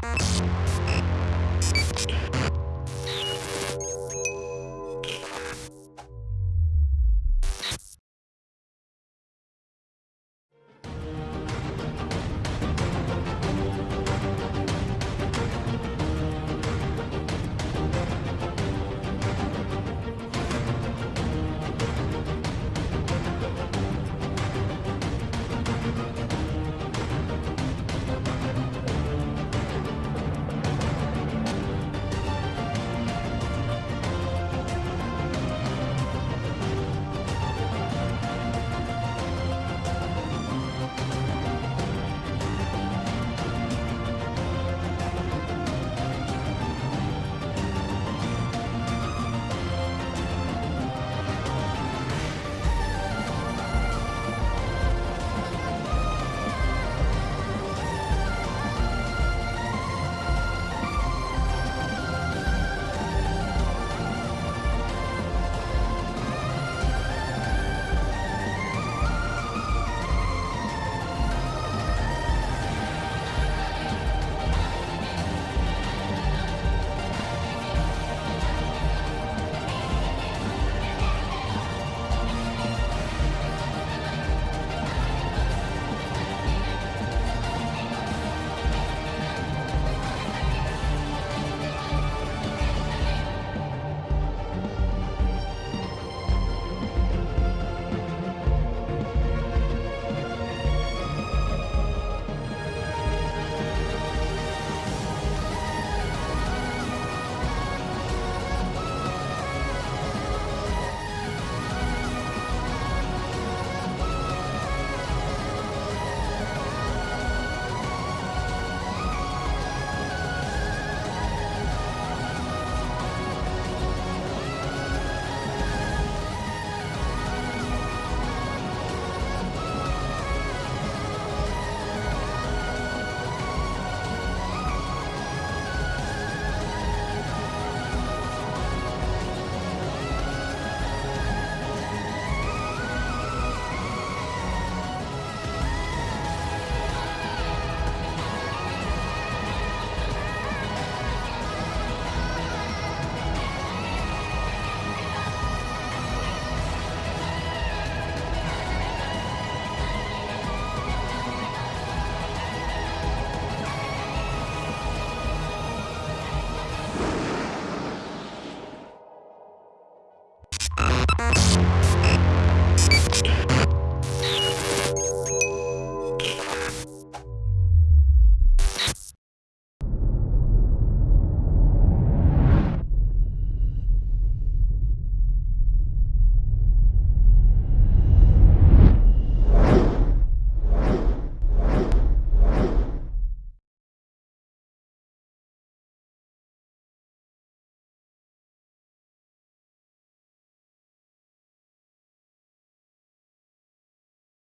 Bye.